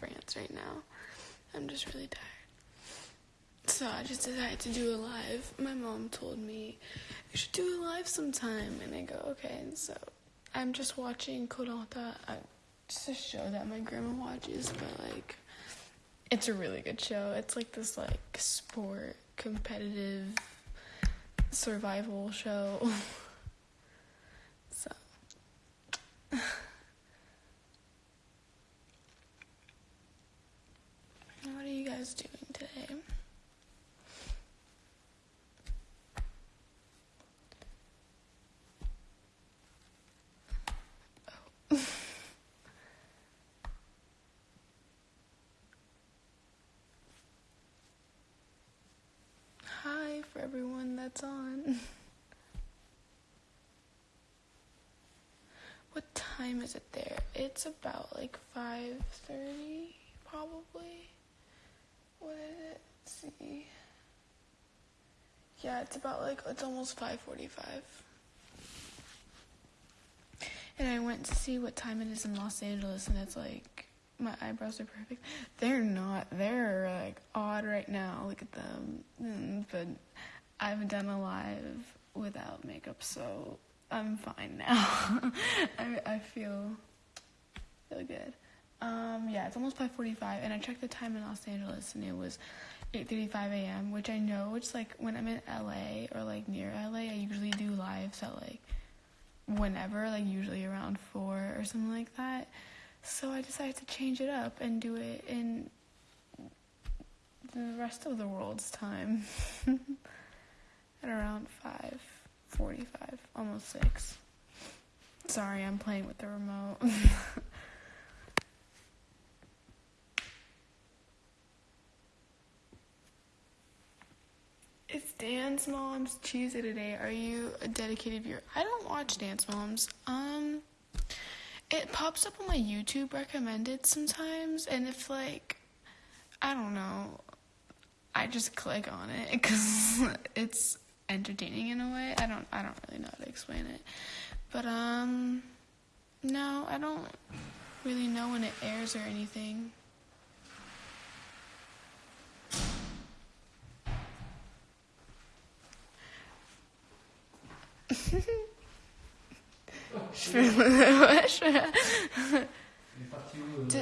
France right now. I'm just really tired. So I just decided to do a live. My mom told me you should do a live sometime, and I go okay. And so I'm just watching Koh-Lanta. It's a show that my grandma watches, but like, it's a really good show. It's like this like sport competitive survival show. so. What are you guys doing today? Oh. Hi for everyone that's on. What time is it there? It's about like 5:30 probably. What is it? Let's see. Yeah, it's about like it's almost 5:45. And I went to see what time it is in Los Angeles and it's like my eyebrows are perfect. They're not. They're like odd right now. Look at them. Mm, But I haven't done a live without makeup, so I'm fine now. I I feel feel good. Um, yeah, it's almost 5:45, and I checked the time in Los Angeles, and it was 8:35 a.m. Which I know, it's like when I'm in LA or like near LA, I usually do lives at like whenever, like usually around four or something like that. So I decided to change it up and do it in the rest of the world's time at around 5:45, almost 6. Sorry, I'm playing with the remote. It's Dance Moms Tuesday today. Are you a dedicated viewer? I don't watch Dance Moms. Um, it pops up on my YouTube recommended sometimes, and if like, I don't know, I just click on it because it's entertaining in a way. I don't, I don't really know how to explain it, but um, no, I don't really know when it airs or anything. Je fais, ouais, je fais, Elle est partie où Tu-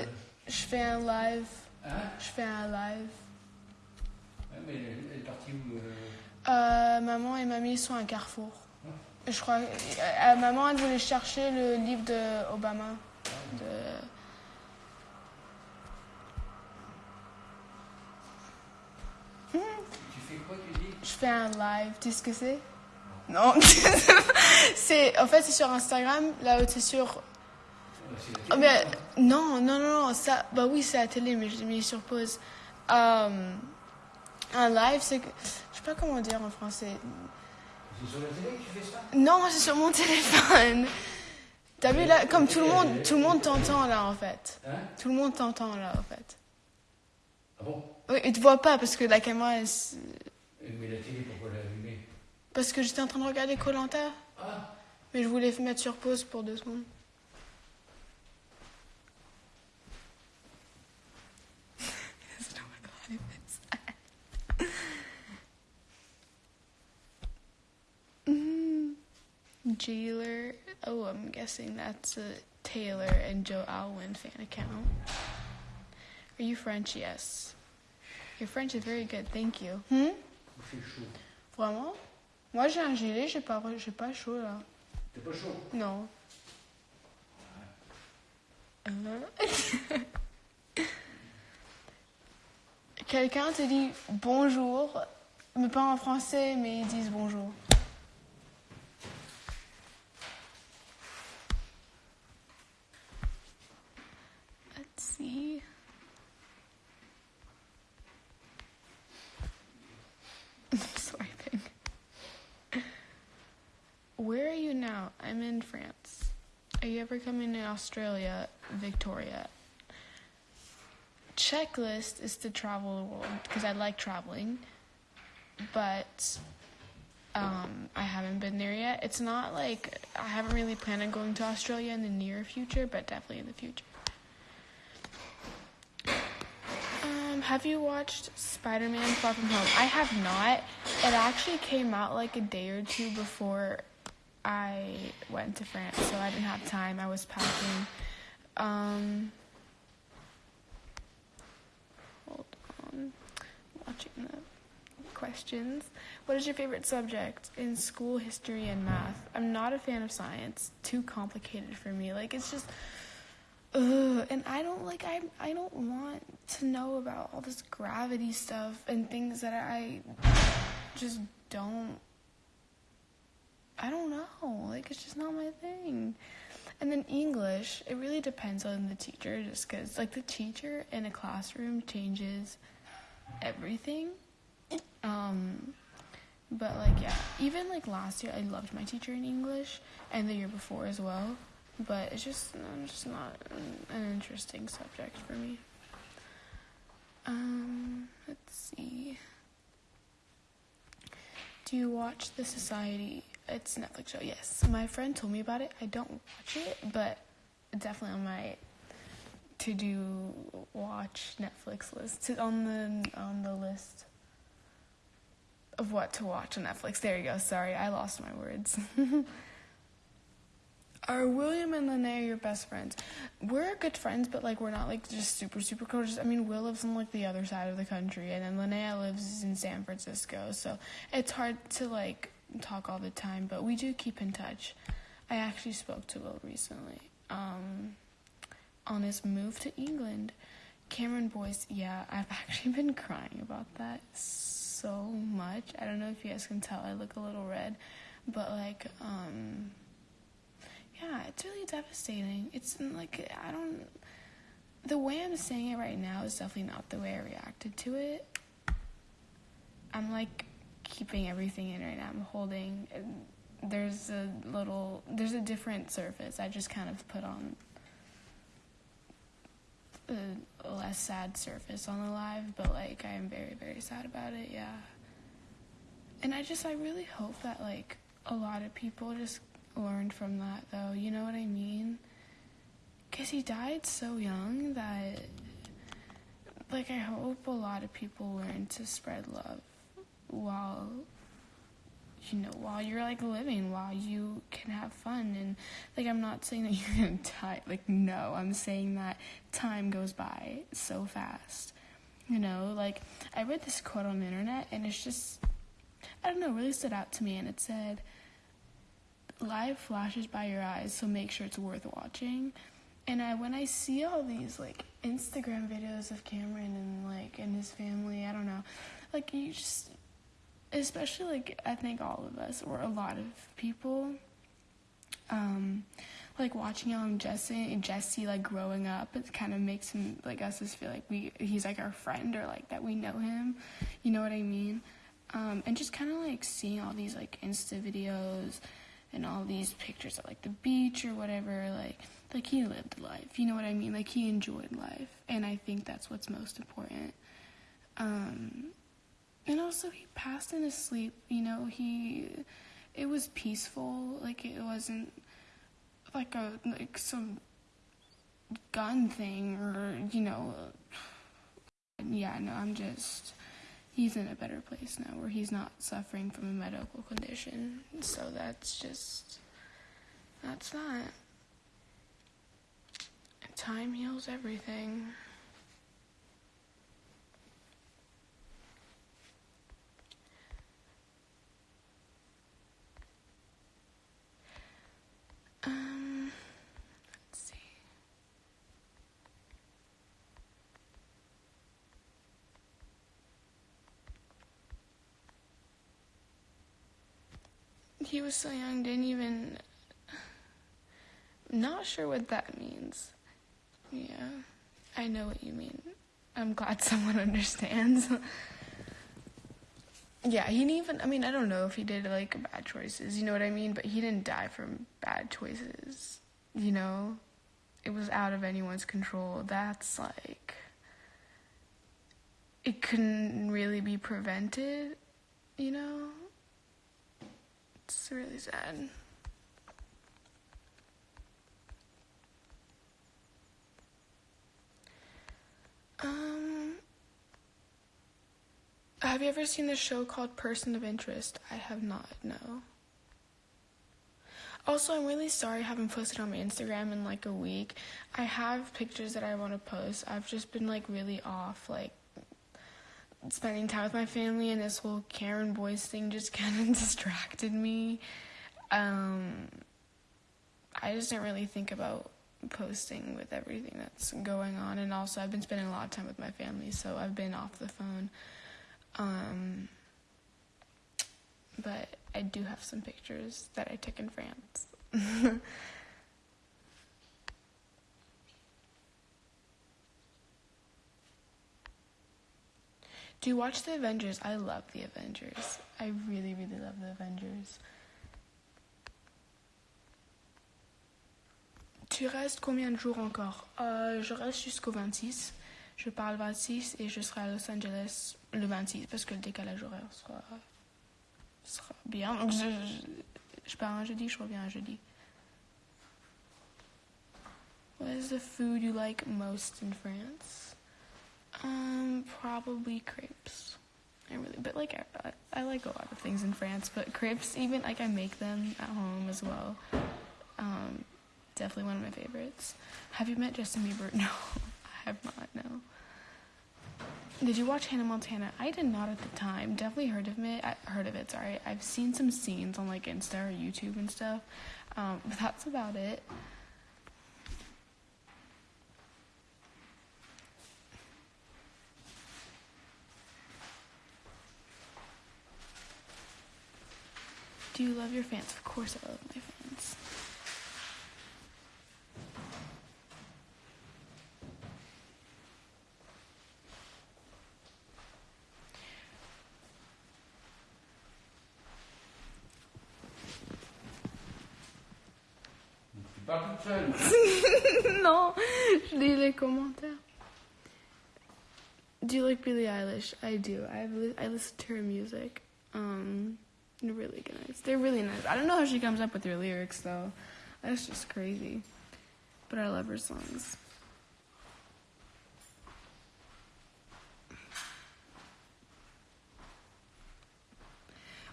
je fais un live. Hein Je fais un live. Ouais, mais est partie où euh, Euh, maman et mamie sont à Carrefour. Je crois. euh, maman, elle voulait chercher le livre de Obama. De... Tu fais quoi, tu dis? Je fais un live. Tu sais ce que c'est? Non. c'est, en fait, c'est sur Instagram. Là, c'est sur. Oh, mais non, non, non, ça, bah oui, c'est à la télé, mais je l'ai mis sur pause. Euh, un live, c'est que, je sais pas comment dire en français. C'est sur la télé que tu fais ça? Non, c'est sur mon téléphone. T'as vu là, comme tout le monde, tout le monde t'entend là en fait. Hein? Tout le monde t'entend là en fait. Ah bon? Oui, ils te voient pas parce que la caméra, elle Mais la télé, pourquoi l'allumer parce que j'étais en train de regarder Colanta, Ah mais je voulais mettre sur pause pour deux secondes. Jaylor. Oh, I'm guessing that's a Taylor and Joe Alwyn fan account. Are you French? Yes. Your French is very good. Thank you. Hmm? Il fait chaud. Vraiment? Moi, j'ai un gilet, j'ai pas, j'ai pas chaud là. T'es pas chaud Non. Euh. Quelqu'un te dit bonjour, mais pas en français, mais ils disent bonjour. See. Swiping. Where are you now? I'm in France. Are you ever coming to Australia, Victoria? Checklist is to travel the world because I like traveling, but um, I haven't been there yet. It's not like I haven't really planned on going to Australia in the near future, but definitely in the future. Um, have you watched Spider-Man Far From Home? I have not. It actually came out like a day or two before I went to France, so I didn't have time. I was packing. Um, hold on. Watching the questions. What is your favorite subject in school, history, and math? I'm not a fan of science. Too complicated for me. Like it's just Ugh, and I don't like I I don't want to know about all this gravity stuff and things that I just don't I don't know. Like it's just not my thing. And then English, it really depends on the teacher just cuz like the teacher in a classroom changes everything. Um but like yeah, even like last year I loved my teacher in English and the year before as well but it's just it's just not an, an interesting subject for me. Um, let's see. Do you watch The Society? It's a Netflix show. Yes, my friend told me about it. I don't watch it, but definitely on my to do watch Netflix list on the on the list of what to watch on Netflix. There you go. Sorry, I lost my words. Are William and Lene your best friends? We're good friends, but like we're not like just super super close. I mean, Will lives on like the other side of the country, and then Linnea lives in San Francisco, so it's hard to like talk all the time. But we do keep in touch. I actually spoke to Will recently um, on his move to England. Cameron Boyce, yeah, I've actually been crying about that so much. I don't know if you guys can tell, I look a little red, but like, um, yeah, it's really devastating. It's like I don't. The way I'm saying it right now is definitely not the way I reacted to it. I'm like keeping everything in right now. I'm holding. There's a little. There's a different surface. I just kind of put on a less sad surface on the live, but like I am very very sad about it. Yeah. And I just I really hope that like a lot of people just learned from that, though. You know what I mean? Because he died so young that, like, I hope a lot of people learn to spread love while, you know, while you're, like, living, while you can have fun. And, like, I'm not saying that you're gonna die. Like, no, I'm saying that time goes by so fast. You know, like, I read this quote on the internet, and it's just, I don't know, really stood out to me, and it said, life flashes by your eyes, so make sure it's worth watching. And I, when I see all these like Instagram videos of Cameron and like and his family, I don't know, like you just, especially like I think all of us or a lot of people, um, like watching him Jessie Jessie like growing up, it kind of makes him like us just feel like we he's like our friend or like that we know him, you know what I mean? Um, and just kind of like seeing all these like Insta videos and all these pictures of like the beach or whatever like like he lived life. You know what i mean? Like he enjoyed life. And i think that's what's most important. Um and also he passed in his sleep you know? He it was peaceful. Like it wasn't like a like some gun thing or you know yeah no i'm just he's in a better place now where he's not suffering from a medical condition. So that's just, that's that. Time heals everything. Um, he was so young, didn't even. Not sure what that means. Yeah, I know what you mean. I'm glad someone understands. yeah, he didn't even. I mean, I don't know if he did like bad choices, you know what I mean? But he didn't die from bad choices, you know? It was out of anyone's control. That's like. It couldn't really be prevented, you know? It's really sad. Um, have you ever seen the show called Person of Interest? I have not, no. Also, I'm really sorry I haven't posted on my Instagram in like a week. I have pictures that I want to post. I've just been like really off, like spending time with my family, and this whole Cameron Boyce thing just kind of distracted me. Um, I just didn't really think about posting with everything that's going on, and also I've been spending a lot of time with my family, so I've been off the phone. Um, but I do have some pictures that I took in France. do you watch the Avengers? I love the Avengers. I really, really love the Avengers. Tu restes combien de jours encore? Euh, Je reste jusqu'au 26. Je parle 26 et je serai à Los Angeles le 26 parce que le décalage horaire sera, sera bien. Donc je, je, je pars un jeudi, je reviens un jeudi. What is the food you like most in France? Um, probably crepes. I really, but like I, I like a lot of things in France, but crepes, even like I make them at home as well. Um, definitely one of my favorites. Have you met Justin Bieber? No, I have not. No. Did you watch Hannah Montana? I did not at the time. Definitely heard of it. I heard of it. Sorry, I've seen some scenes on like Insta or YouTube and stuff. Um, but that's about it. Do you love your fans? Of course, I love my fans. Tu toute seule. no, je lis les commentaires. Do you like Billie Eilish? I do. I li- I listen to her music. Really nice. They're really nice. I don't know how she comes up with her lyrics though. That's just crazy. But I love her songs.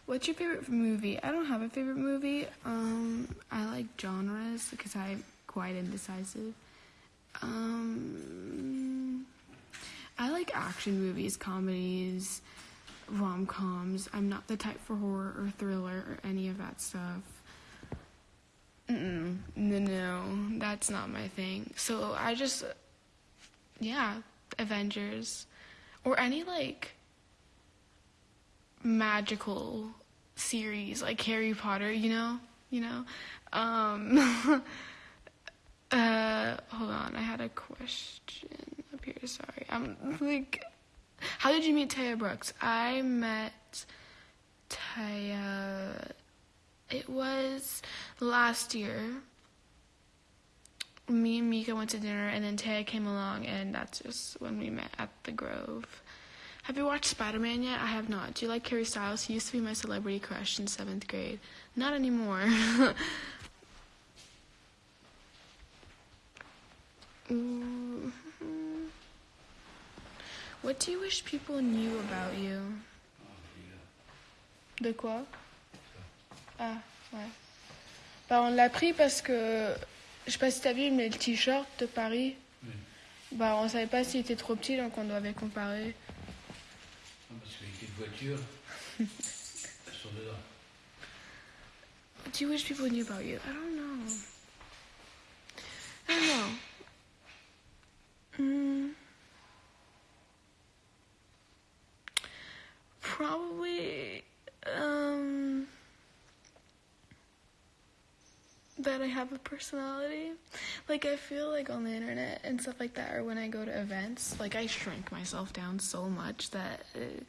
What's your favorite movie? I don't have a favorite movie. Um, I like genres because I'm quite indecisive. Um, I like action movies, comedies, rom coms. I'm not the type for horror or thriller or any of that stuff. Mm-mm. No, no, that's not my thing. So I just, yeah, Avengers, or any like magical series like Harry Potter. You know, you know. Um, uh, hold on, I had a question up here. Sorry, I'm like, how did you meet Taya Brooks? I met Taya. It was last year. Me and Mika went to dinner, and then Taya came along, and that's just when we met at the Grove. Have you watched Spider Man yet? I have not. Do you like Harry Styles? He used to be my celebrity crush in seventh grade. Not anymore. Ooh. What do you wish people knew about you? De quoi? Ah, ouais. Bah, on l'a pris parce que, je sais pas si t'as vu, mais le t-shirt de Paris, Oui. bah, on savait pas s'il était trop petit, donc on devait comparer. Ah, Parce que les petites voitures, elles sont dedans. What do you wish people knew about you? I don't know. I don't know. Mm. Probably, um, that I have a personality. Like, I feel like on the internet and stuff like that, or when I go to events, like, I shrink myself down so much that. Uh,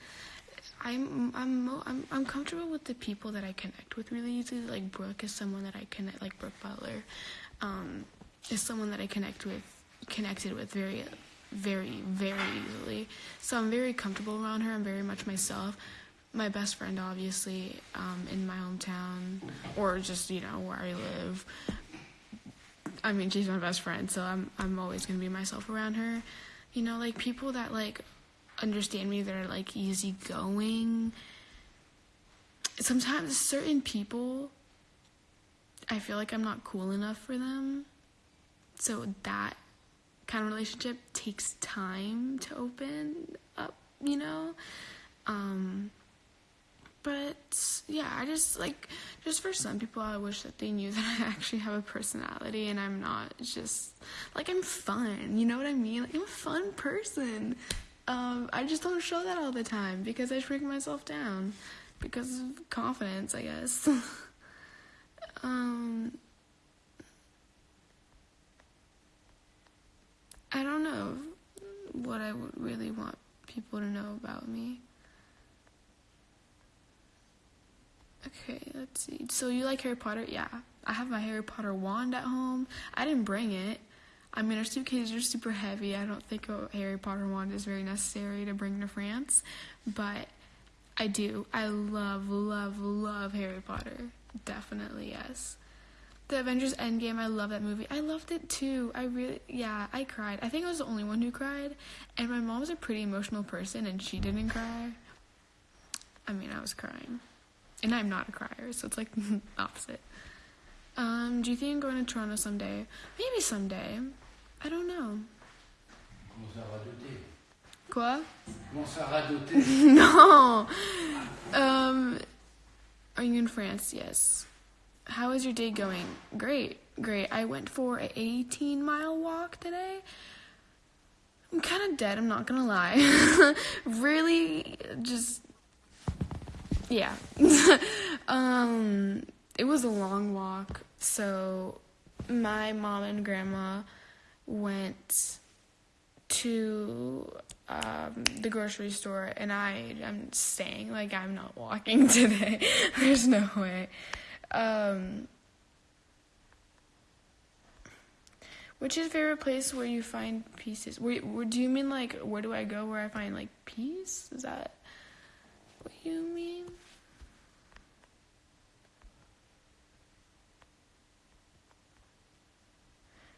I'm I'm mo- I'm I'm comfortable with the people that I connect with really easily. Like Brooke is someone that I connect. Like Brooke Butler, um, is someone that I connect with, connected with very, very, very easily. So I'm very comfortable around her. I'm very much myself. My best friend, obviously, um, in my hometown, or just you know where I live. I mean, she's my best friend, so I'm I'm always gonna be myself around her. You know, like people that like understand me that are like easygoing. Sometimes certain people, I feel like I'm not cool enough for them. So that kind of relationship takes time to open up, you know? Um, but yeah, I just like, just for some people, I wish that they knew that I actually have a personality and I'm not just like, I'm fun, you know what I mean? Like, I'm a fun person. Um, I just don't show that all the time because I shrink myself down because of confidence, I guess. um, I don't know what I would really want people to know about me. Okay, let's see. So you like Harry Potter? Yeah. I have my Harry Potter wand at home. I didn't bring it. I mean, our suitcases are super heavy. I don't think a Harry Potter wand is very necessary to bring to France, but I do. I love, love, love Harry Potter. Definitely, yes. The Avengers Endgame, I love that movie. I loved it too. I really, yeah, I cried. I think I was the only one who cried, and my mom's a pretty emotional person, and she didn't cry. I mean, I was crying. And I'm not a crier, so it's like opposite. Um, do you think I'm going to Toronto someday? Maybe someday. I don't know. Commence à radoter. Quoi? No. Um, are you in France? Yes. How is your day going? Great, great. I went for an 18 mile walk today. I'm kind of dead. I'm not gonna lie. really, just yeah. um, it was a long walk. So my mom and grandma went to um, the grocery store and I am staying. Like I'm not walking today. There's no way. Um, which is your favorite place where you find pieces? Where, do you mean like where do I go where I find like peace? Is that what you mean?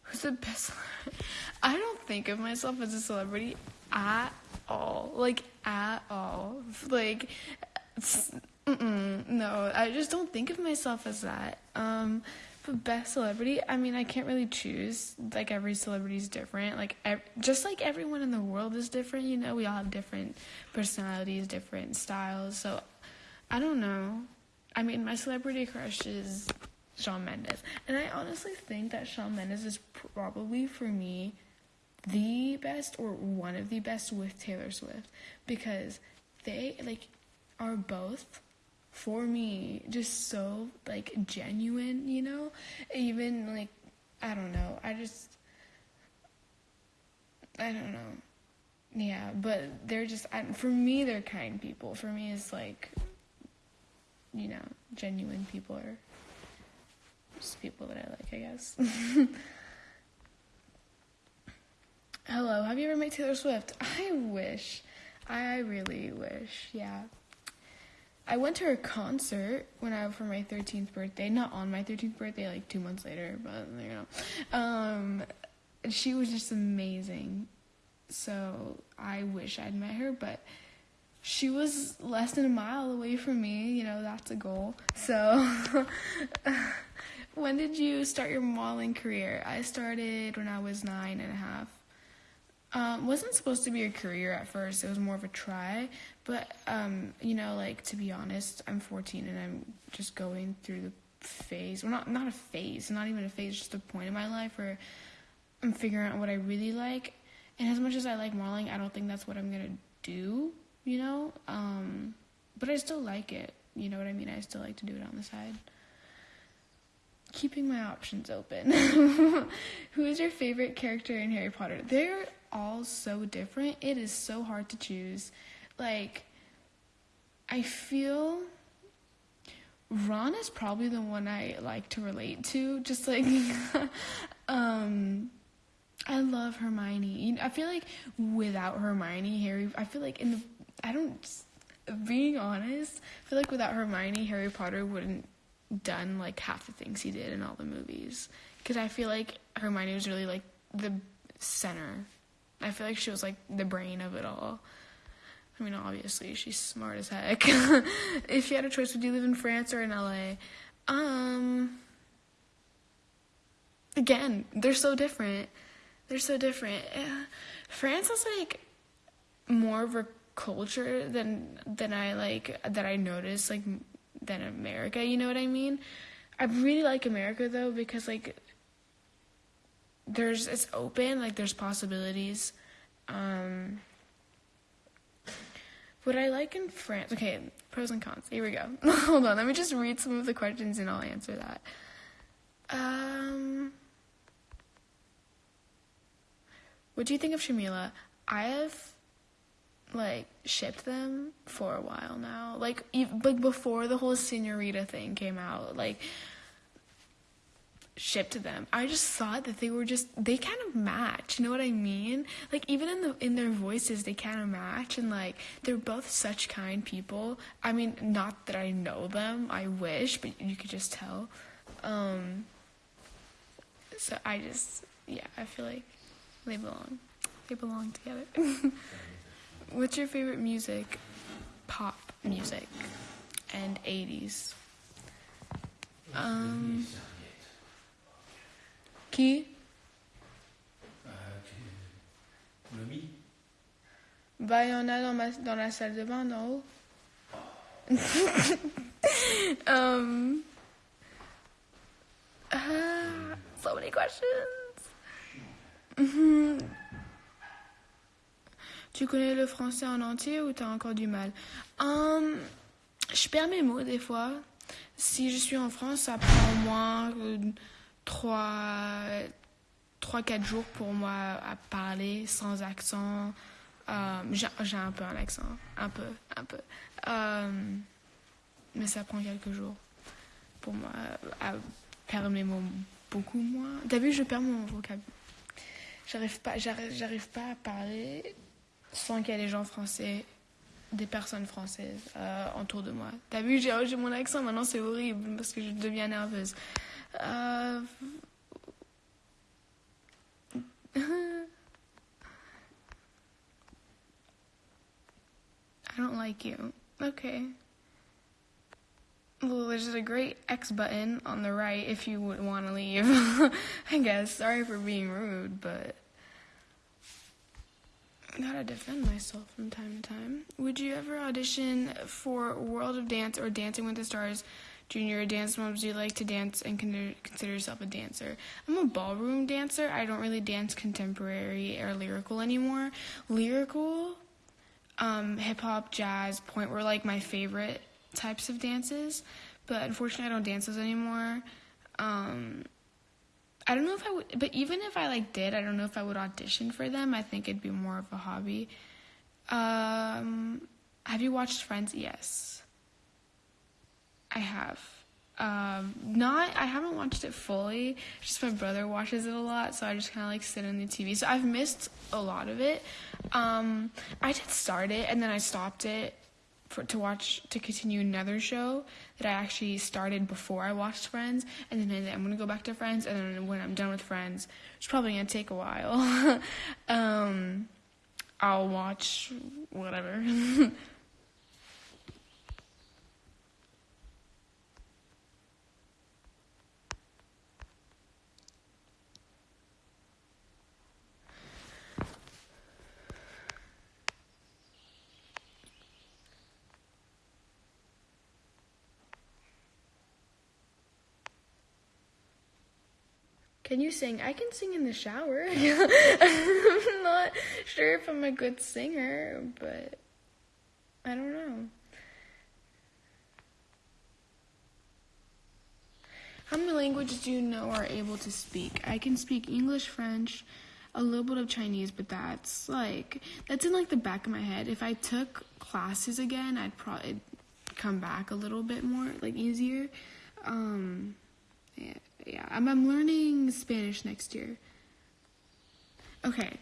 Who's the best? I don't think of myself as a celebrity at all. Like at all. Like mm no, I just don't think of myself as that. Um but best celebrity, I mean, I can't really choose. Like every celebrity is different. Like ev- just like everyone in the world is different, you know, we all have different personalities, different styles. So I don't know. I mean, my celebrity crush is Shawn Mendes. And I honestly think that Shawn Mendes is probably for me the best or one of the best with Taylor Swift because they like are both for me just so like genuine, you know? Even like I don't know. I just I don't know. Yeah, but they're just I, for me they're kind people. For me it's like you know, genuine people are just people that I like, I guess. Hello, have you ever met Taylor Swift? I wish. I really wish, yeah. I went to her concert when I for my 13th birthday. Not on my 13th birthday, like two months later, but you know. Um, she was just amazing. So I wish I'd met her, but she was less than a mile away from me. You know, that's a goal. So. when did you start your modeling career? I started when I was nine and a half. Um, wasn't supposed to be a career at first. It was more of a try. But um, you know, like to be honest, I'm 14 and I'm just going through the phase. Well, not not a phase, not even a phase, just a point in my life where I'm figuring out what I really like. And as much as I like modeling, I don't think that's what I'm gonna do. You know, um, but I still like it. You know what I mean? I still like to do it on the side keeping my options open. Who is your favorite character in Harry Potter? They're all so different. It is so hard to choose. Like, I feel Ron is probably the one I like to relate to. Just like, um, I love Hermione. I feel like without Hermione, Harry, I feel like in the, I don't, being honest, I feel like without Hermione, Harry Potter wouldn't done like half the things he did in all the movies because I feel like Hermione was really like the center. I feel like she was like the brain of it all. I mean, obviously, she's smart as heck. if you had a choice, would you live in France or in LA? Um, again, they're so different. They're so different. Yeah. France is like more of a culture than than I like that I notice like than America. You know what I mean? I really like America though because like there's it's open like there's possibilities. Um, what I like in France, okay, pros and cons. Here we go. Hold on, let me just read some of the questions and I'll answer that. Um, what do you think of Shawmila? I have like shipped them for a while now. Like like before the whole Senorita thing came out, like shipped to them. I just thought that they were just they kind of match. You know what I mean? Like even in the in their voices, they kind of match, and like they're both such kind people. I mean, not that I know them. I wish, but you could just tell. Um, so I just yeah, I feel like they belong. They belong together. What's your favorite music? Pop music and 80s. Um, qui? Euh, Noémie Bah, il y en a dans, ma, dans la salle de bain, d'en haut. um, ah, so many questions. Tu connais le français en entier ou t'as encore du mal? Hum, Je perds mes mots des fois. Si je suis en France, ça prend au moins 3 3-4 jours pour moi à parler sans accent. Euh, j'ai un peu un accent, un peu, un peu. Euh, mais ça prend quelques jours pour moi à perdre mes mots beaucoup moins. T'as vu, je perds mon vocabulaire. J'arrive pas, j'arrive, pas à parler sans qu'il y ait des gens français, des personnes françaises euh, autour de moi. T'as vu, j'ai mon accent maintenant, c'est horrible parce que je deviens nerveuse. Euh, I don't like you. Okay. Well, there's a great X button on the right if you would want to leave. I guess. Sorry for being rude, but I gotta defend myself from time to time. Would you ever audition for World of Dance or Dancing with the Stars Junior a Dance Moms? Do you like to dance and con- consider yourself a dancer? I'm a ballroom dancer. I don't really dance contemporary or lyrical anymore. Lyrical, um, hip hop, jazz, pointe were like my favorite types of dances, but unfortunately I don't dance those anymore. Um, I don't know if I would, but even if I like did, I don't know if I would audition for them. I think it'd be more of a hobby. Um, have you watched Friends? Yes, I have. Um, not, I haven't watched it fully. Just my brother watches it a lot, so I just kind of like sit on the TV. So I've missed a lot of it. Um, I did start it and then I stopped it for to watch to continue another show that I actually started before I watched Friends, and then I'm gonna go back to Friends, and then when I'm done with Friends, it's probably gonna take a while. um, I'll watch whatever. Can you sing? I can sing in the shower. I'm not sure if I'm a good singer, but I don't know. How many languages do you know are able to speak? I can speak English, French, a little bit of Chinese, but that's like that's in like the back of my head. If I took classes again, I'd probably come back a little bit more like easier. Um yeah, yeah. I'm I'm learning Spanish next year. Okay.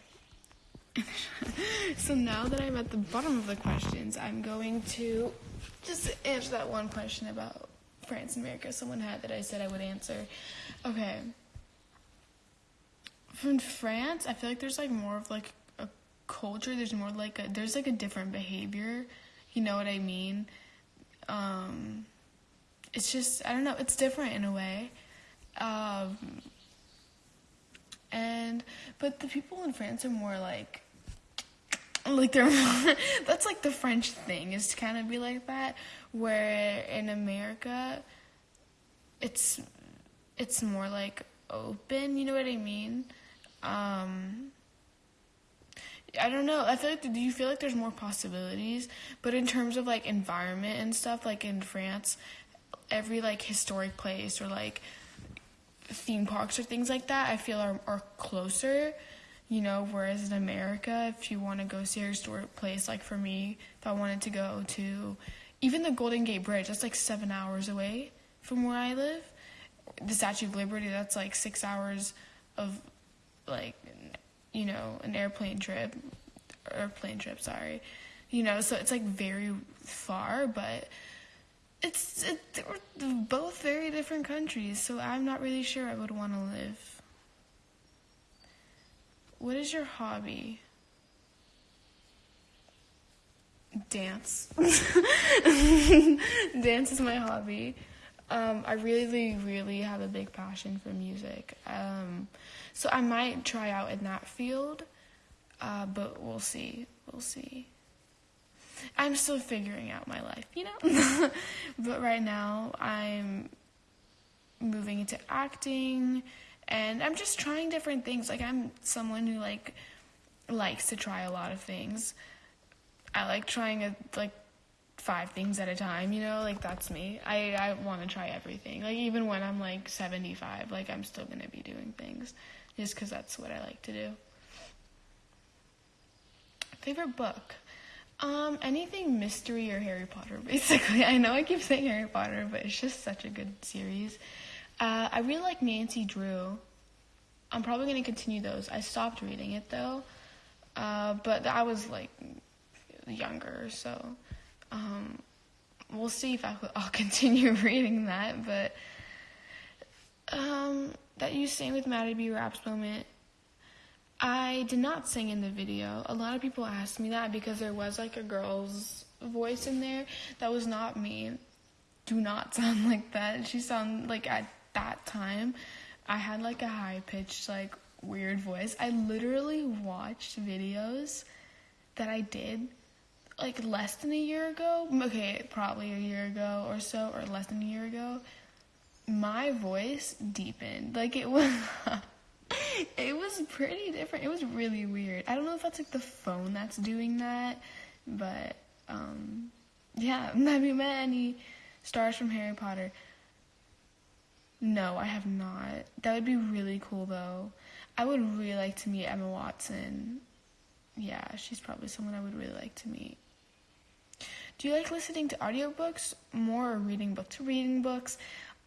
so now that I'm at the bottom of the questions, I'm going to just answer that one question about France and America someone had that I said I would answer. Okay. From France, I feel like there's like more of like a culture. There's more like a there's like a different behavior. You know what I mean? Um, it's just I don't know. It's different in a way. Um, and but the people in France are more like like they're that's like the French thing is to kind of be like that. Where in America, it's it's more like open. You know what I mean? Um, I don't know. I feel like do you feel like there's more possibilities? But in terms of like environment and stuff, like in France, every like historic place or like theme parks or things like that, I feel are are closer. You know, whereas in America, if you want to go see a historic place, like for me, if I wanted to go to even the Golden Gate Bridge, that's like seven hours away from where I live. The Statue of Liberty, that's like six hours of like you know an airplane trip airplane trip sorry you know so it's like very far but it's it, they're both very different countries so i'm not really sure i would want to live. What is your hobby? Dance. Dance is my hobby. Um, i really really have a big passion for music. Um, so I might try out in that field, uh, but we'll see. We'll see. I'm still figuring out my life, you know? but right now, I'm moving into acting and I'm just trying different things. Like I'm someone who like likes to try a lot of things. I like trying a, like five things at a time, you know? Like that's me. I I want to try everything. Like even when I'm like 75, like I'm still going to be doing things just because that's what I like to do. Favorite book? Um, anything mystery or Harry Potter, basically. I know I keep saying Harry Potter, but it's just such a good series. Uh, I really like Nancy Drew. I'm probably going to continue those. I stopped reading it though, uh, but I was like younger, so um, we'll see if I, will continue reading that. But um, that you sang with Matty B Raps moment. I did not sing in the video. A lot of people asked me that because there was like a girl's voice in there. That was not me. Do not sound like that. She sounded like at that time, I had like a high pitched, like weird voice. I literally watched videos that I did like less than a year ago. Okay, probably a year ago or so, or less than a year ago my voice deepened. Like it was it was pretty different. It was really weird. I don't know if that's like the phone that's doing that, but um yeah, have you met any stars from Harry Potter? No, I have not. That would be really cool though. I would really like to meet Emma Watson. Yeah, she's probably someone I would really like to meet. Do you like listening to audiobooks more or reading books? To reading books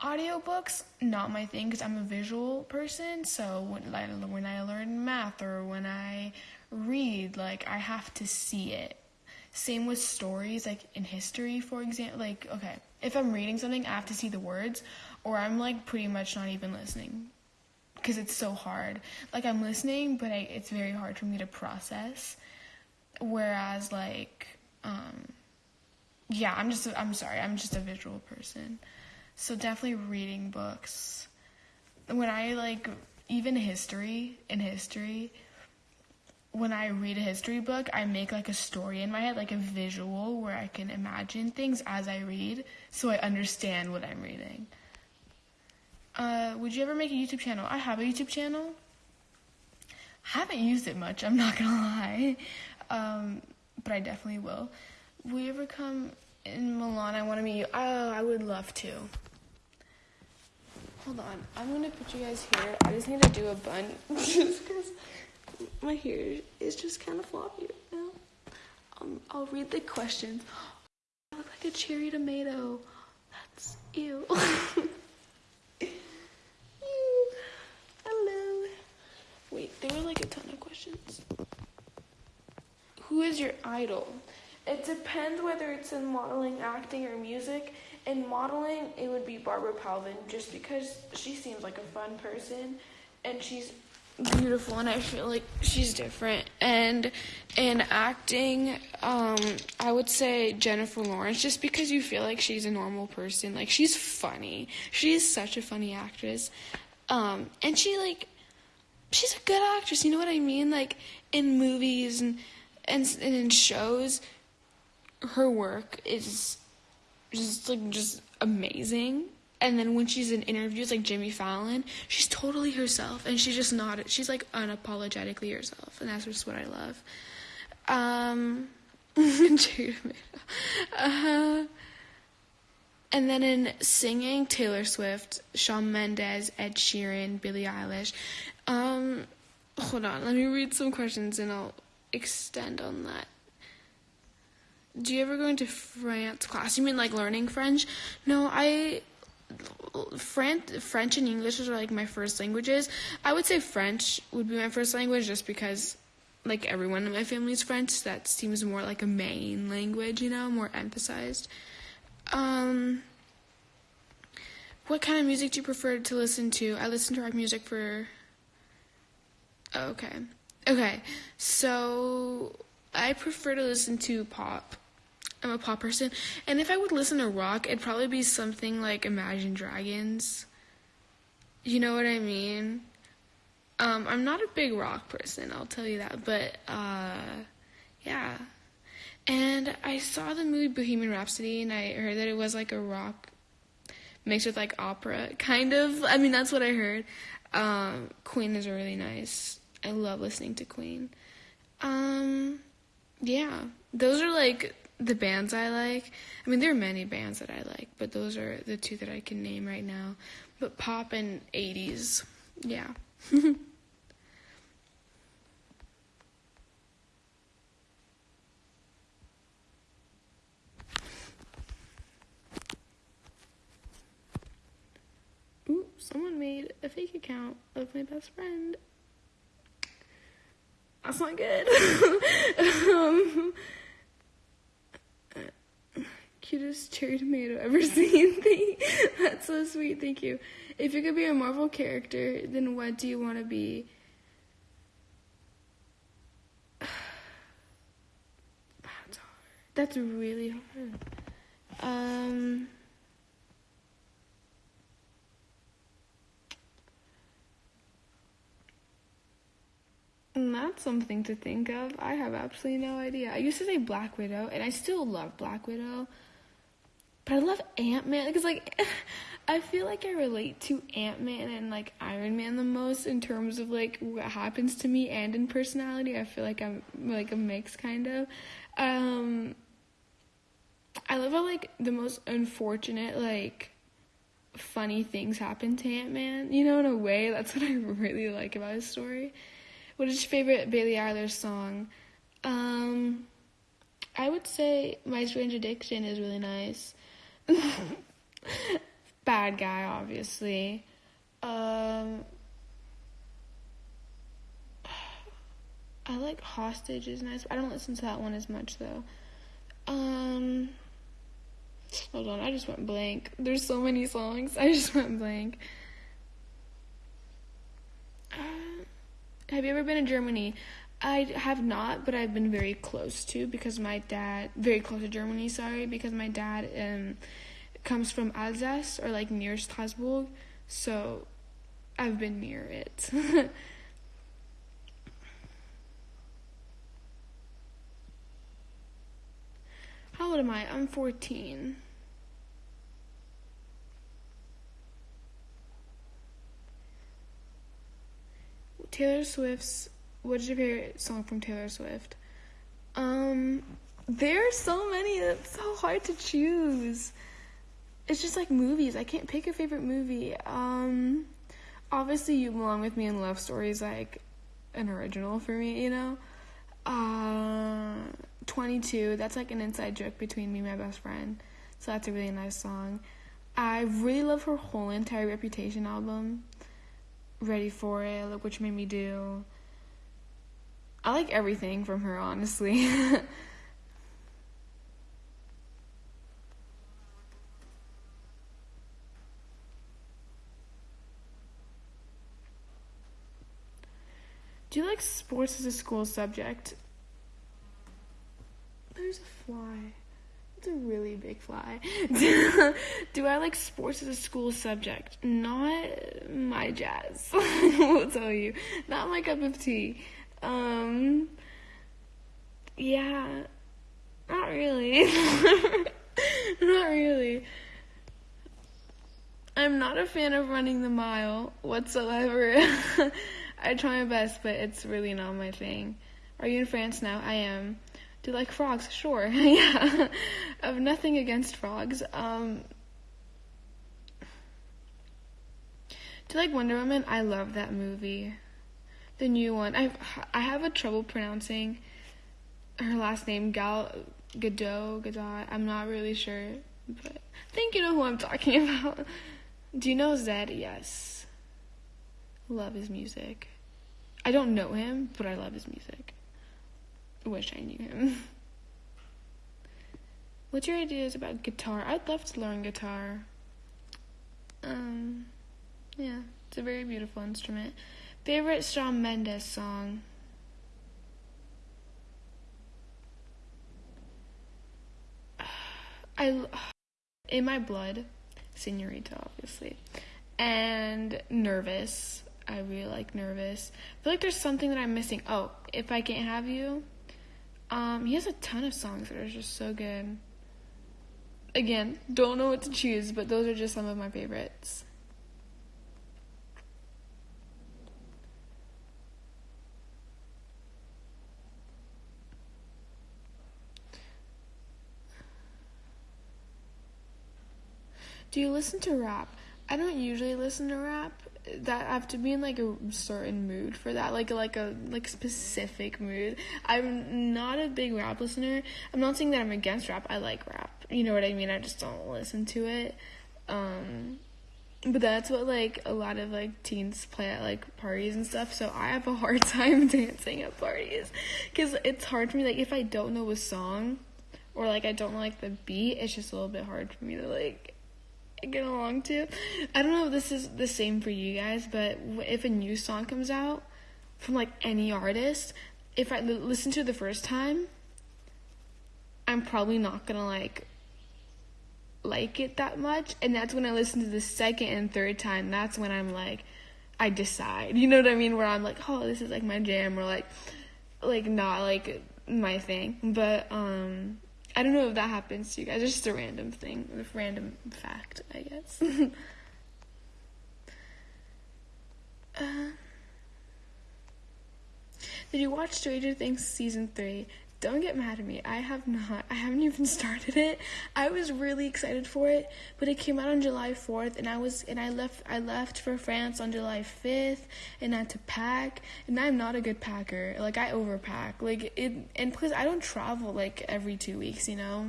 audiobooks not my thing because i'm a visual person. So when, like, when i learn math or when i read like i have to see it. Same with stories like in history for example like okay if i'm reading something i have to see the words or i'm like pretty much not even listening because it's so hard. Like i'm listening but I, it's very hard for me to process. Whereas like um yeah i'm just i'm sorry i'm just a visual person so definitely reading books. When I like even history in history, when I read a history book, I make like a story in my head, like a visual where I can imagine things as I read so I understand what I'm reading. Uh, would you ever make a YouTube channel? I have a YouTube channel. I haven't used it much, I'm not gonna lie. Um, but I definitely will. Will you ever come in Milan? I wanna meet you. Oh, I would love to. Hold on. I'm gonna put you guys here. I just need to do a bun just because my hair is just kind of floppy right now. Um, I'll read the questions. I look like a cherry tomato. That's ew. Hello. Wait, there were like a ton of questions. Who is your idol? It depends whether it's in modeling, acting, or music in modeling, it would be Barbara Palvin just because she seems like a fun person and she's beautiful and I feel like she's different. And in acting, um, I would say Jennifer Lawrence just because you feel like she's a normal person. Like she's funny. She's such a funny actress. Um, and she like she's a good actress, you know what I mean? Like in movies and and, and in shows her work is just like just amazing and then when she's in interviews like Jimmy Fallon, she's totally herself and she's just not she's like unapologetically herself and that's just what I love. Um uh, and then in singing, Taylor Swift, Shawn Mendes, Ed Sheeran, Billie Eilish. Um, hold on, let me read some questions and I'll extend on that. Do you ever go into France class? You mean like learning French? No, I French, French and English are like my first languages. I would say French would be my first language just because, like everyone in my family is French. That seems more like a main language, you know, more emphasized. Um, what kind of music do you prefer to listen to? I listen to rock music for. okay, okay. So I prefer to listen to pop. I'm a pop person. And if I would listen to rock, it'd probably be something like Imagine Dragons. You know what I mean? Um, I'm not a big rock person, I'll tell you that. But, uh, yeah. And I saw the movie Bohemian Rhapsody, and I heard that it was like a rock mixed with like opera, kind of. I mean, that's what I heard. Um, Queen is really nice. I love listening to Queen. Um, yeah, those are like the bands I like. I mean, there are many bands that I like, but those are the two that I can name right now. But pop and 80s, yeah. Ooh, someone made a fake account of my best friend. That's not good. um, cutest cherry tomato ever seen. That's so sweet. Thank you. If you could be a Marvel character, then what do you want to be? That's hard. That's really hard. Um. And that's something to think of. I have absolutely no idea. I used to say Black Widow, and I still love Black Widow. But I love Ant Man because, like, I feel like I relate to Ant Man and like Iron Man the most in terms of like what happens to me and in personality. I feel like I'm like a mix kind of. Um, I love how like the most unfortunate like funny things happen to Ant Man. You know, in a way, that's what I really like about his story. What is your favorite Billie Eilish song? Um, I would say My Strange Addiction is really nice. Bad guy, obviously. Um, I like Hostage is nice. I don't listen to that one as much though. Um, hold on, I just went blank. There's so many songs. I just went blank. Uh, have you ever been in Germany? I have not, but I've been very close to because my dad very close to Germany. Sorry, because my dad um comes from Alsace or like near Strasbourg, so I've been near it. How old am I? I'm 14. Taylor Swift's what's your favorite song from Taylor Swift? Um, are so many. It's so hard to choose. It's just like movies. I can't pick a favorite movie. Um, obviously, You Belong with Me in Love Story is like an original for me. You know. Uh, 22. That's like an inside joke between me and my best friend. So that's a really nice song. I really love her whole entire Reputation album. Ready for it. Look what you made me do. I like everything from her, honestly. Do you like sports as a school subject? There's a fly. It's a really big fly. Do I like sports as a school subject? Not my jazz. I'll tell you. Not my cup of tea. Um, yeah, not really. not really. I'm not a fan of running the mile whatsoever. I try my best, but it's really not my thing. Are you in France now? I am. Do you like frogs? Sure. yeah. I have nothing against frogs. Um Do you like Wonder Woman? I love that movie. The new one. I I have a trouble pronouncing her last name Gal Gadot, Gadot. I'm not really sure, but I think you know who I'm talking about. Do you know Zedd? Yes. Love his music. I don't know him, but I love his music. Wish I knew him. What's your ideas about guitar? I'd love to learn guitar. Um, yeah, it's a very beautiful instrument. Favorite Shawn Mendes song? I in my blood, Senorita, obviously, and Nervous. I really like Nervous. I feel like there's something that I'm missing. Oh, If I Can't Have You. Um, he has a ton of songs that are just so good. Again, don't know what to choose, but those are just some of my favorites. Do you listen to rap? I don't usually listen to rap. That I have to be in like a certain mood for that, like like a like specific mood. I'm not a big rap listener. I'm not saying that I'm against rap. I like rap. You know what I mean? I just don't listen to it. Um, but that's what like a lot of like teens play at like parties and stuff. So I have a hard time dancing at parties because it's hard for me. Like if I don't know a song or like I don't like the beat, it's just a little bit hard for me to like get along to. I don't know if this is the same for you guys, but if a new song comes out from like any artist, if I l- listen to the first time, I'm probably not gonna like like it that much. And that's when I listen to the second and third time, that's when I'm like, I decide. You know what I mean? Where I'm like, oh, this is like my jam, or like, like not like my thing. But um, I don't know if that happens to you guys. It's just a random thing, a random fact, I guess. uh, did you watch Stranger Things season three? Don't get mad at me. I have not. I haven't even started it. I was really excited for it, but it came out on July 4th and I was and I left I left for France on July 5th and I had to pack and I'm not a good packer. Like I overpack. Like it and plus I don't travel like every 2 weeks, you know.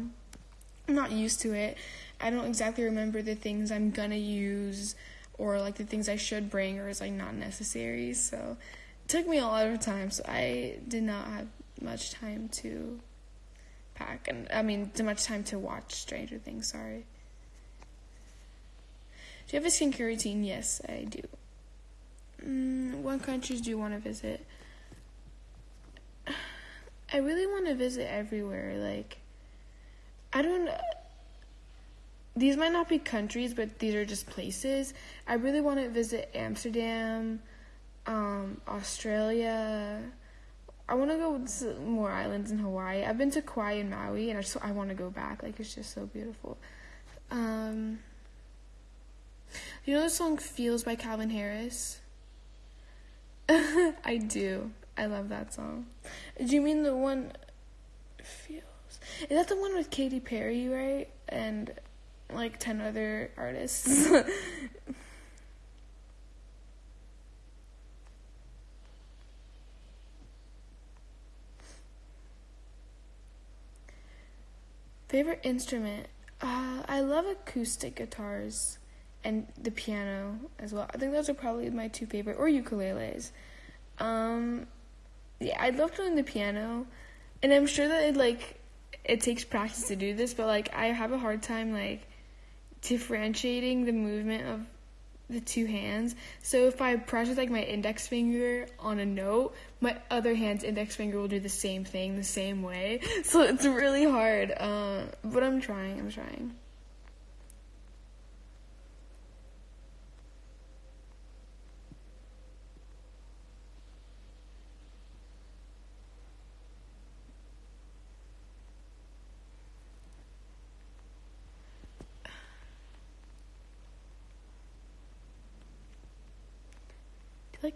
I'm not used to it. I don't exactly remember the things I'm going to use or like the things I should bring or is like not necessary. So it took me a lot of time. So I did not have much time to pack and I mean too much time to watch Stranger Things, sorry. Do you have a skincare routine? Yes, I do. Mm, what countries do you want to visit? I really want to visit everywhere. Like, I don't. These might not be countries, but these are just places. I really want to visit Amsterdam, um, Australia, I want to go to more islands in Hawaii. I've been to Kauai and Maui, and I just I want to go back. Like it's just so beautiful. Um, you know the song "Feels" by Calvin Harris? I do. I love that song. Do you mean the one? Feels. Is that the one with Katy Perry, right? And like ten other artists. Favorite instrument? Uh, I love acoustic guitars and the piano as well. I think those are probably my two favorite, or ukuleles. Um, yeah, I'd love learn the piano, and I'm sure that it like it takes practice to do this, but like I have a hard time like differentiating the movement of the two hands. So if I press with like my index finger on a note, my other hand's index finger will do the same thing the same way. So it's really hard. Uh, but I'm trying. I'm trying.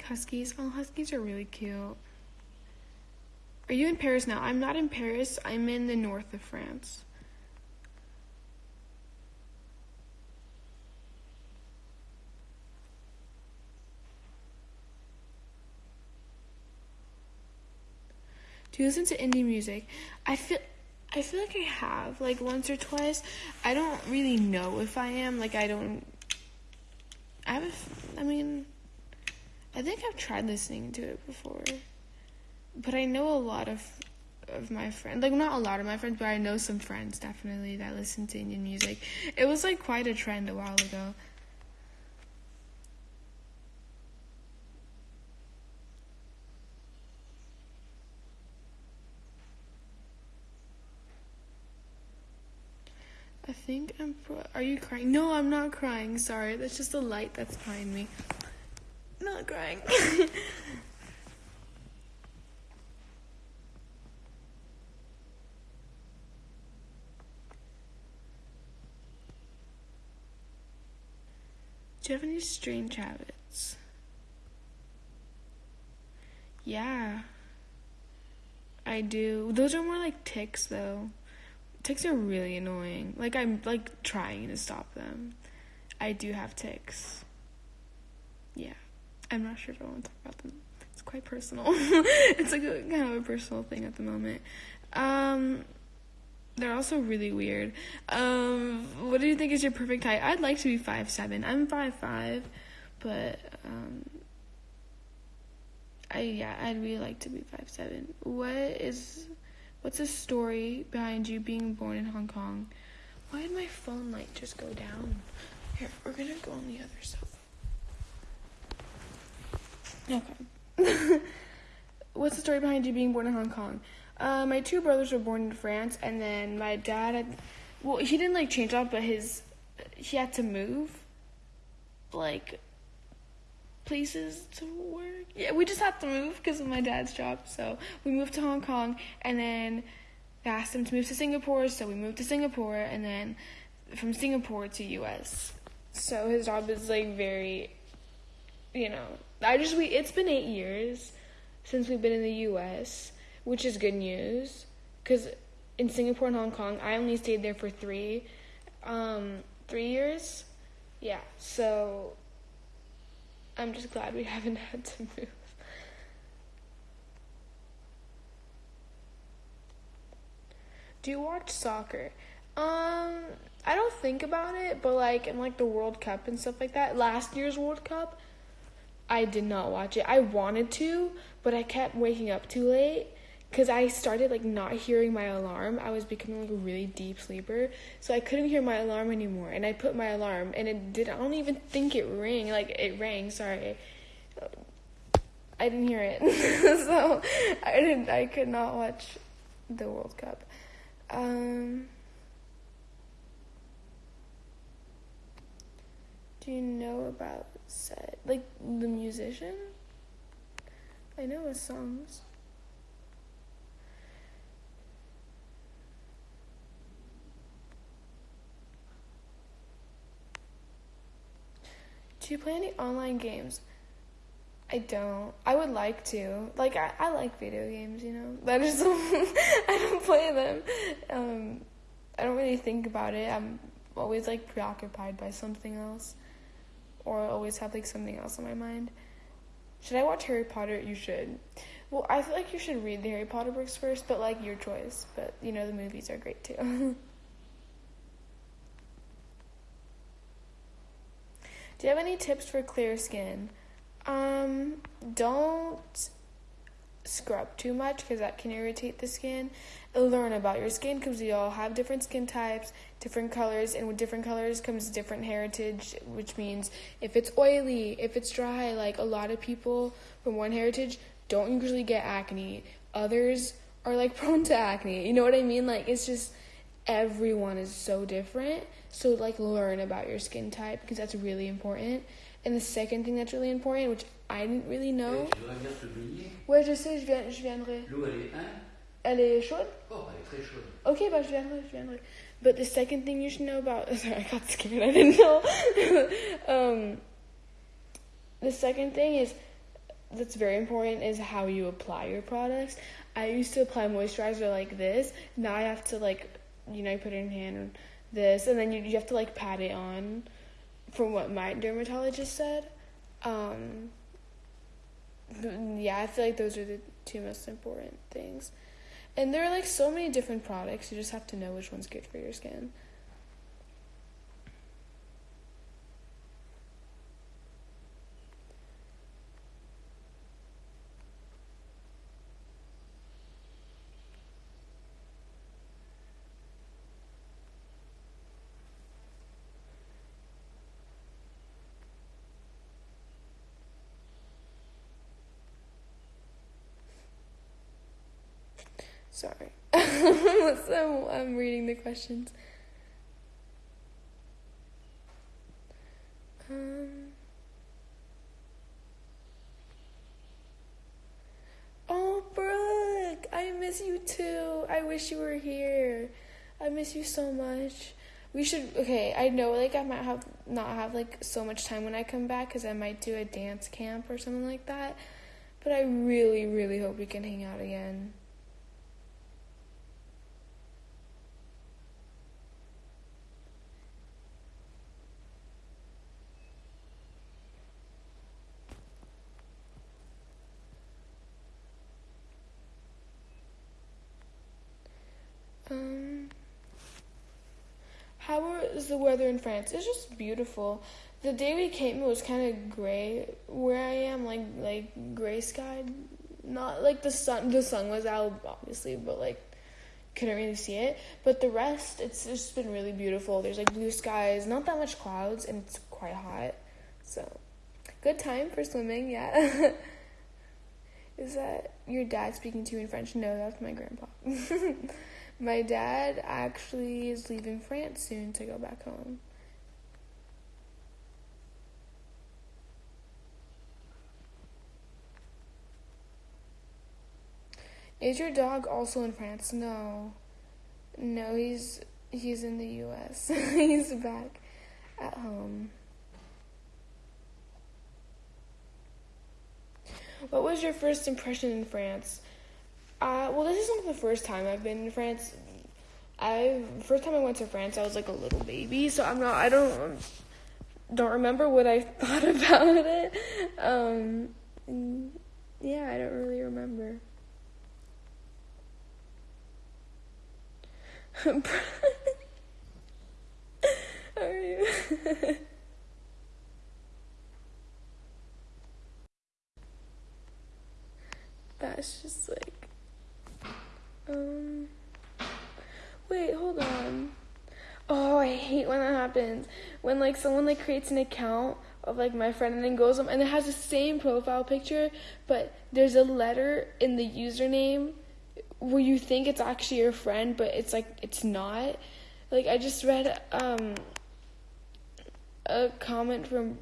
Huskies. Oh, huskies are really cute. Are you in Paris now? I'm not in Paris. I'm in the north of France. Do you listen to indie music? I feel I feel like I have like once or twice. I don't really know if I am like I don't I have a, I mean I think I've tried listening to it before, but I know a lot of of my friends, like not a lot of my friends, but I know some friends definitely that listen to Indian music. It was like quite a trend a while ago. I think I'm. Pro- Are you crying? No, I'm not crying. Sorry, that's just the light that's behind me not crying. Do you have any strange habits? Yeah. I do. Those are more like tics though. Tics are really annoying. Like I'm like trying to stop them. I do have tics. Yeah. I'm not sure if I want to talk about them. It's quite personal. it's like a kind of a personal thing at the moment. Um, they're also really weird. Um, what do you think is your perfect height? I'd like to be five seven. I'm five five, but um, I yeah, I'd really like to be five seven. What is what's the story behind you being born in Hong Kong? Why did my phone light just go down? Here, we're gonna go on the other side. Okay. What's the story behind you being born in Hong Kong? Uh, my two brothers were born in France, and then my dad had, well, he didn't like change up, but his, he had to move, like, places to work. Yeah, we just had to move because of my dad's job. So we moved to Hong Kong, and then they asked him to move to Singapore, so we moved to Singapore, and then from Singapore to U.S. So his job is like very, you know, I just we it's been eight years since we've been in the U.S., which is good news because in Singapore and Hong Kong, I only stayed there for three, um, three years. Yeah, so I'm just glad we haven't had to move. Do you watch soccer? Um, I don't think about it, but like in like the World Cup and stuff like that, last year's World Cup, I did not watch it. I wanted to, but I kept waking up too late because I started like not hearing my alarm. I was becoming like a really deep sleeper, so I couldn't hear my alarm anymore. And I put my alarm, and it did. I don't even think it rang. Like it rang. Sorry, I didn't hear it, so I didn't. I could not watch the World Cup. Um, do you know about Zedd like the musician. I know his songs. Do you play any online games? I don't. I would like to. Like I, I like video games, you know. That is I don't play them. Um I don't really think about it. I'm always like preoccupied by something else or always have like something else on my mind. Should I watch Harry Potter? You should. Well, I feel like you should read the Harry Potter books first, but like your choice. But you know the movies are great too. Do you have any tips for clear skin? Um, don't scrub too much because that can irritate the skin. Learn about your skin because we all have different skin types, different colors, and with different colors comes different heritage, which means if it's oily, if it's dry, like a lot of people from one heritage don't usually get acne. Others are like prone to acne. You know what I mean? Like it's just everyone is so different. So like learn about your skin type because that's really important. And the second thing that's really important, which I didn't really know. Eh, Et tu regardes ce Ouais, je sais, je, viens, je viendrai. L'eau, elle est, hein Elle est chaude? Oh, elle est très chaude. Okay, bah, je viendrai, je viendrai. But the second thing you should know about, sorry, I got scared, I didn't know. um, the second thing is, that's very important, is how you apply your products. I used to apply moisturizer like this. Now I have to like, you know, put it in hand, this, and then you, you have to like pat it on, from what my dermatologist said. Um, yeah, I feel like those are the two most important things. And there are like so many different products. You just have to know which one's good for your skin. Sorry. so I'm reading the questions. Um, oh, Brooke, I miss you too. I wish you were here. I miss you so much. We should. Okay, I know like I might have not have like so much time when I come back because I might do a dance camp or something like that. But I really, really hope we can hang out again. Um, how is the weather in France? It's just beautiful. The day we came, it was kind of gray where I am, like like gray sky. Not like the sun. The sun was out, obviously, but like couldn't really see it. But the rest, it's just been really beautiful. There's like blue skies, not that much clouds, and it's quite hot. So, good time for swimming. Yeah. Is that your dad speaking to you in French? No, that's my grandpa. My dad actually is leaving France soon to go back home. Is your dog also in France? No. No, he's he's in the US. he's back at home. What was your first impression in France? Uh, well, this is not the first time I've been in France. I first time I went to France, I was like a little baby, so I'm not. I don't don't remember what I thought about it. Um, yeah, I don't really remember. How are you? That's just like um. Wait, hold on. Oh, I hate when that happens. When like someone like creates an account of like my friend and then goes and it has the same profile picture, but there's a letter in the username where you think it's actually your friend, but it's like it's not. Like I just read um a comment from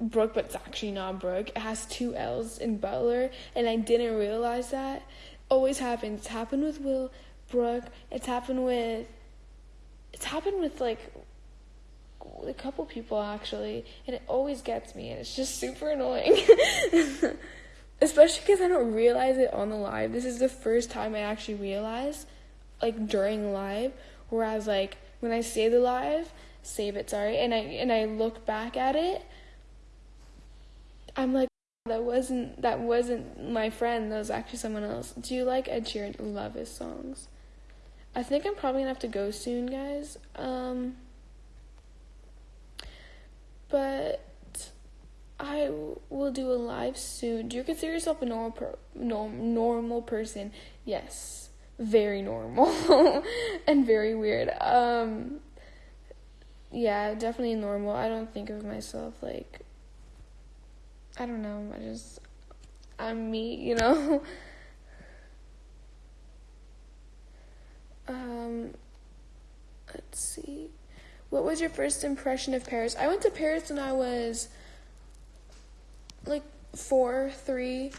Brooke, but it's actually not Brooke. It has two L's in Butler, and I didn't realize that always happens. It's happened with Will, Brooke. It's happened with. It's happened with like a couple people actually, and it always gets me, and it's just super annoying. Especially because I don't realize it on the live. This is the first time I actually realize, like during live. Whereas like when I say the live, save it, sorry, and I and I look back at it, I'm like that wasn't that wasn't my friend. That was actually someone else. Do you like Ed Sheeran? Love his songs. I think I'm probably gonna have to go soon, guys. Um, but I will do a live soon. Do you consider yourself a normal per- norm- normal person? Yes, very normal and very weird. Um, yeah, definitely normal. I don't think of myself like I don't know. I just I'm me, you know. um, let's see. What was your first impression of Paris? I went to Paris when I was like four, three.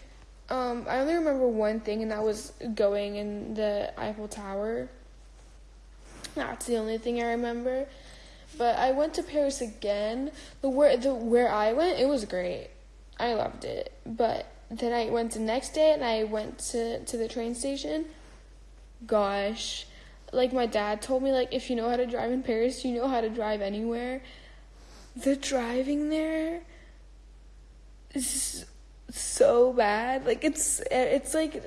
Um, I only remember one thing, and that was going in the Eiffel Tower. That's the only thing I remember. But I went to Paris again. The where the where I went, it was great. I loved it. But then I went the next day, and I went to to the train station. Gosh, like my dad told me, like if you know how to drive in Paris, you know how to drive anywhere. The driving there is so bad. Like it's it's like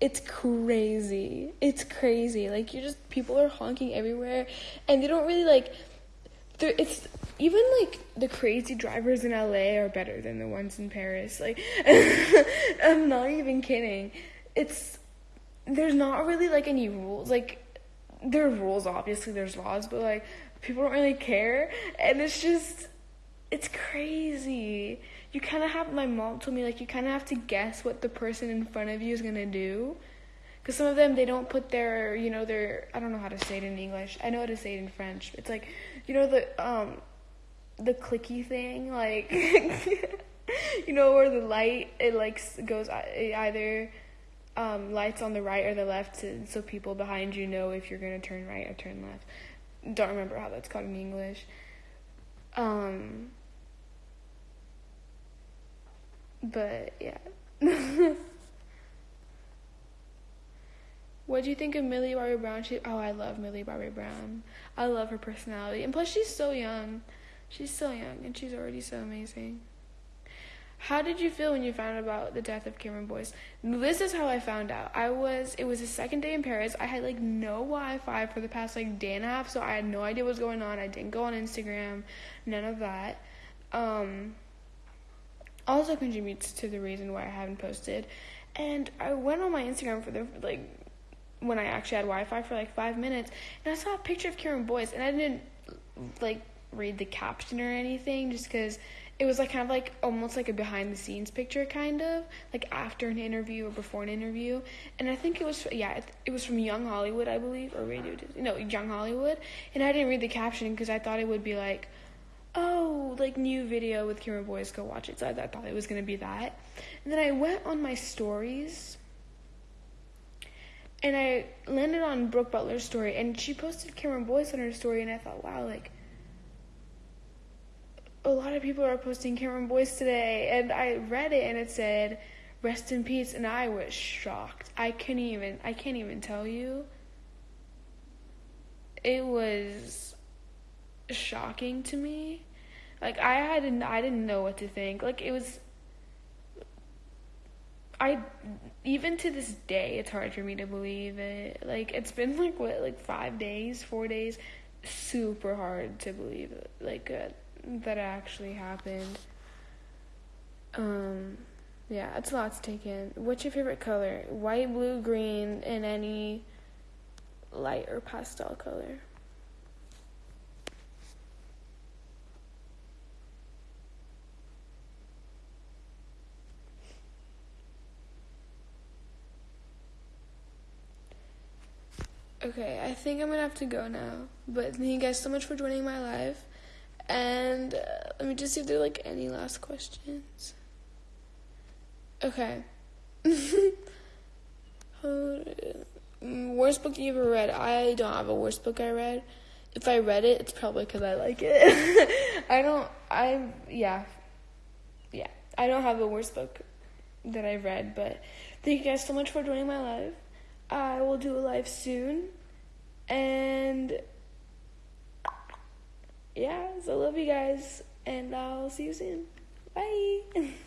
it's crazy. It's crazy. Like you just people are honking everywhere, and they don't really like. It's even like the crazy drivers in LA are better than the ones in Paris. Like I'm not even kidding. It's there's not really like any rules. Like there are rules, obviously there's laws, but like people don't really care, and it's just it's crazy. You kind of have my mom told me like you kind of have to guess what the person in front of you is gonna do. Cause some of them they don't put their you know their I don't know how to say it in English. I know how to say it in French. It's like you know the um the clicky thing like you know where the light it like goes it either um, lights on the right or the left to, so people behind you know if you're going to turn right or turn left. Don't remember how that's called in English. Um, but yeah. what do you think of Millie Bobby Brown? She, oh, I love Millie Bobby Brown. I love her personality. And plus, she's so young. She's so young and she's already so amazing. How did you feel when you found out about the death of Cameron Boyce? This is how I found out. I was it was the second day in Paris. I had like no Wi-Fi for the past like day and a half, so I had no idea what was going on. I didn't go on Instagram, none of that. Um, also contributes to the reason why I haven't posted. And I went on my Instagram for the like when I actually had Wi-Fi for like five minutes, and I saw a picture of Cameron Boyce, and I didn't like read the caption or anything, just because it was like kind of like almost like a behind the scenes picture kind of like after an interview or before an interview. And i think it was yeah it was from young hollywood i believe or radio no young hollywood. And i didn't read the caption because i thought it would be like oh like new video with Cameron Boyce go watch it. So I, I thought it was to be that. And then i went on my stories and i landed on brooke butler's story and she posted Cameron Boyce on her story and i thought wow like a lot of people are posting Cameron Boyce today, and I read it and it said, "Rest in peace," and I was shocked. I can't even. I can't even tell you. It was shocking to me. Like I hadn't. I didn't know what to think. Like it was. I even to this day, it's hard for me to believe it. Like it's been like what, like five days, four days, super hard to believe it. Like. Uh, that it actually happened. Um, yeah, it's a lot to take in. What's your favorite color? White, blue, green, and any light or pastel color. Okay, I think I'm gonna have to go now. But thank you guys so much for joining my live. And uh, let me just see if there are like any last questions. Okay. worst book you ever read? I don't have a worst book I read. If I read it, it's probably because I like it. I don't. I yeah, yeah. I don't have a worst book that I've read, but thank you guys so much for joining my live. I will do a live soon, and yeah, so love you guys, and I'll see you soon. Bye.